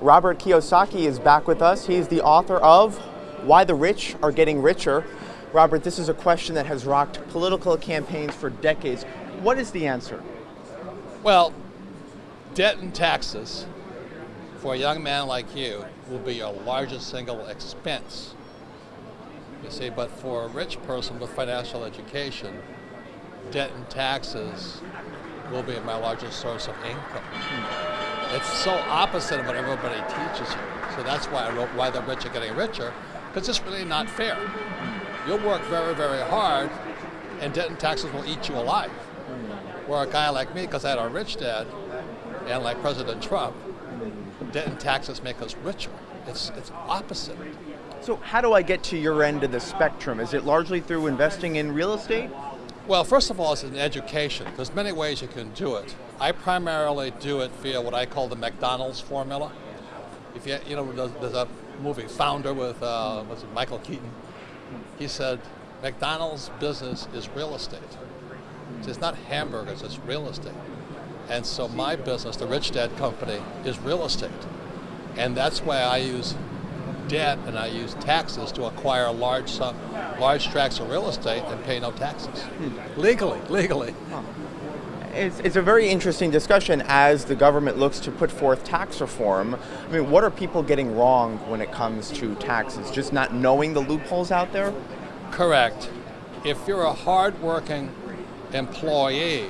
Robert Kiyosaki is back with us. He's the author of Why the Rich Are Getting Richer. Robert, this is a question that has rocked political campaigns for decades. What is the answer? Well, debt and taxes for a young man like you will be your largest single expense. You see, but for a rich person with financial education, debt and taxes will be my largest source of income. It's so opposite of what everybody teaches you. So that's why I wrote Why the Rich Are Getting Richer, because it's really not fair. You'll work very, very hard, and debt and taxes will eat you alive. Where a guy like me, because I had a rich dad, and like President Trump, debt and taxes make us richer. It's, it's opposite. So how do I get to your end of the spectrum? Is it largely through investing in real estate? Well, first of all, it's an education. There's many ways you can do it. I primarily do it via what I call the McDonald's formula. If you, you know, there's, a movie, Founder, with uh, was it Michael Keaton. He said, McDonald's business is real estate. It's not hamburgers, it's real estate. And so my business, the Rich Dad Company, is real estate. And that's why I use debt and I use taxes to acquire large sum, large tracts of real estate and pay no taxes. Hmm. Legally, legally. Huh. It's, it's, a very interesting discussion as the government looks to put forth tax reform. I mean, what are people getting wrong when it comes to taxes? Just not knowing the loopholes out there? Correct. If you're a hardworking employee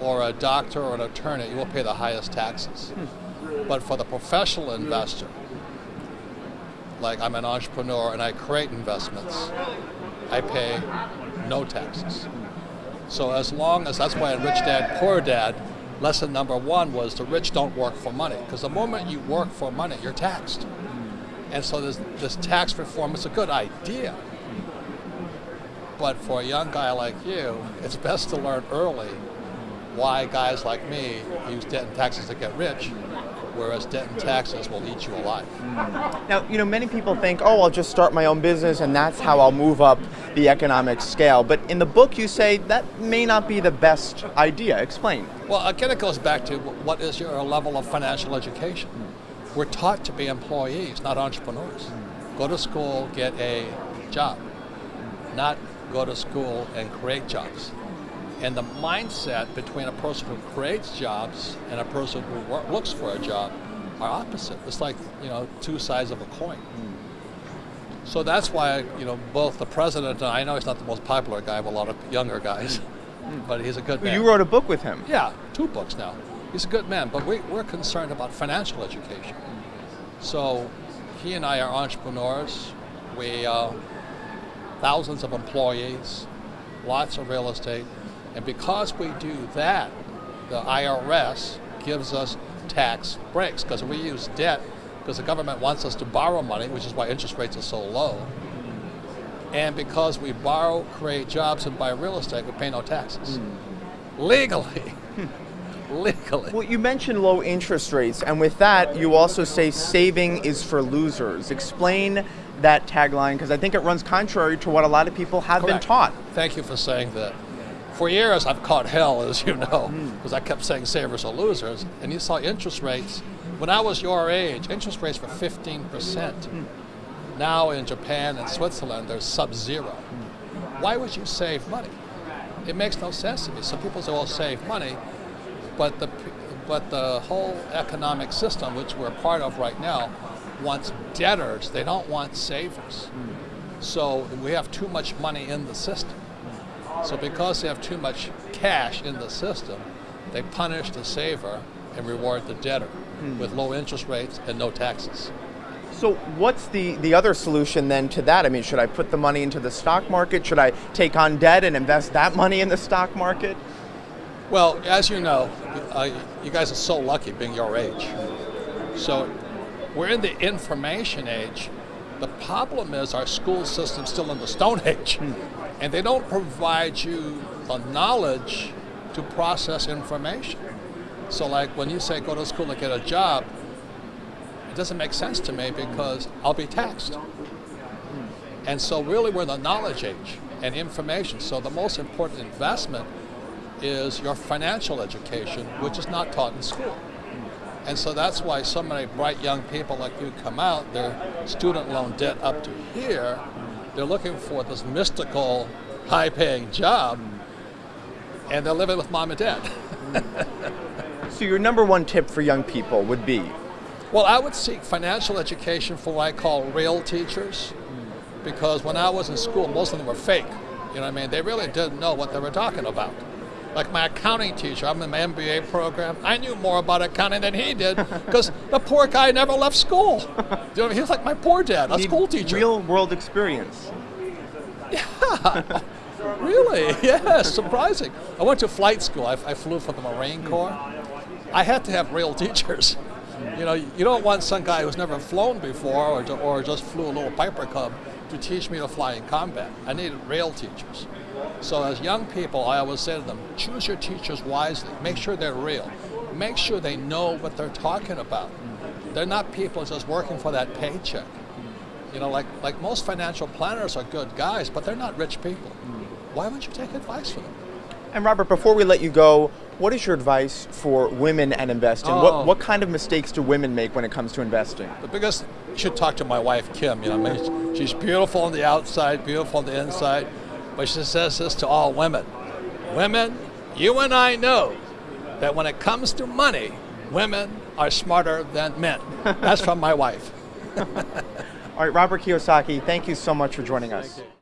or a doctor or an attorney, you will pay the highest taxes. Hmm. But for the professional investor, like I'm an entrepreneur and I create investments, I pay no taxes. So as long as, that's why in Rich Dad, Poor Dad, lesson number one was the rich don't work for money. Because the moment you work for money, you're taxed. And so this, this tax reform is a good idea. But for a young guy like you, it's best to learn early why guys like me use debt and taxes to get rich whereas debt and taxes will eat you alive. Now, you know, many people think, oh, I'll just start my own business and that's how I'll move up the economic scale. But in the book, you say that may not be the best idea. Explain. Well, again, it goes back to what is your level of financial education? We're taught to be employees, not entrepreneurs. Go to school, get a job, not go to school and create jobs. And the mindset between a person who creates jobs and a person who looks for a job are opposite. It's like, you know, two sides of a coin. Mm. So that's why, you know, both the president and I know he's not the most popular guy with a lot of younger guys, mm. but he's a good man. You wrote a book with him. Yeah, two books now. He's a good man, but we, we're concerned about financial education. So he and I are entrepreneurs. We, uh, thousands of employees, lots of real estate, and because we do that, the IRS gives us tax breaks because we use debt because the government wants us to borrow money, which is why interest rates are so low. And because we borrow, create jobs, and buy real estate, we pay no taxes. Mm. Legally. Legally. Well, you mentioned low interest rates, and with that, you also say saving is for losers. Explain that tagline, because I think it runs contrary to what a lot of people have Correct. been taught. Thank you for saying that for years I've caught hell, as you know, because mm. I kept saying savers are losers. And you saw interest rates, when I was your age, interest rates were 15%. Mm. Now in Japan and Switzerland, they're sub-zero. Mm. Why would you save money? It makes no sense to me. Some people say, well, save money, but the, but the whole economic system, which we're part of right now, wants debtors. They don't want savers. So we have too much money in the system. So because they have too much cash in the system, they punish the saver and reward the debtor hmm. with low interest rates and no taxes. So what's the, the other solution then to that? I mean, should I put the money into the stock market? Should I take on debt and invest that money in the stock market? Well, as you know, uh, you guys are so lucky being your age. So we're in the information age. The problem is our school system's still in the Stone Age. Hmm and they don't provide you the knowledge to process information. So like when you say go to school to get a job, it doesn't make sense to me because I'll be taxed. And so really we're in the knowledge age and information. So the most important investment is your financial education, which is not taught in school. And so that's why so many bright young people like you come out, their student loan debt up to here, they're looking for this mystical, high paying job, and they're living with mom and dad. So your number one tip for young people would be? Well, I would seek financial education for what I call real teachers, because when I was in school, most of them were fake. You know what I mean? They really didn't know what they were talking about. Like my accounting teacher, I'm in my MBA program. I knew more about accounting than he did because the poor guy never left school. You know what I mean? He was like my poor dad, a Need school teacher. Real world experience. Yeah. Really? Yeah, surprising. I went to flight school. I, I flew for the Marine hmm. Corps. I had to have real teachers. You know, you don't want some guy who's never flown before or, or just flew a little Piper Cub to teach me to fly in combat. I needed real teachers. So as young people, I always say to them, choose your teachers wisely. Make sure they're real. Make sure they know what they're talking about. They're not people just working for that paycheck. You know, like, like most financial planners are good guys, but they're not rich people. Why wouldn't you take advice from them? And Robert, before we let you go, what is your advice for women and investing? Oh. What, what kind of mistakes do women make when it comes to investing? The biggest, you should talk to my wife, Kim. You know, I mean, she's beautiful on the outside, beautiful on the inside, but she says this to all women. Women, you and I know that when it comes to money, women are smarter than men. That's from my wife. All right, Robert Kiyosaki, thank you so much for joining us.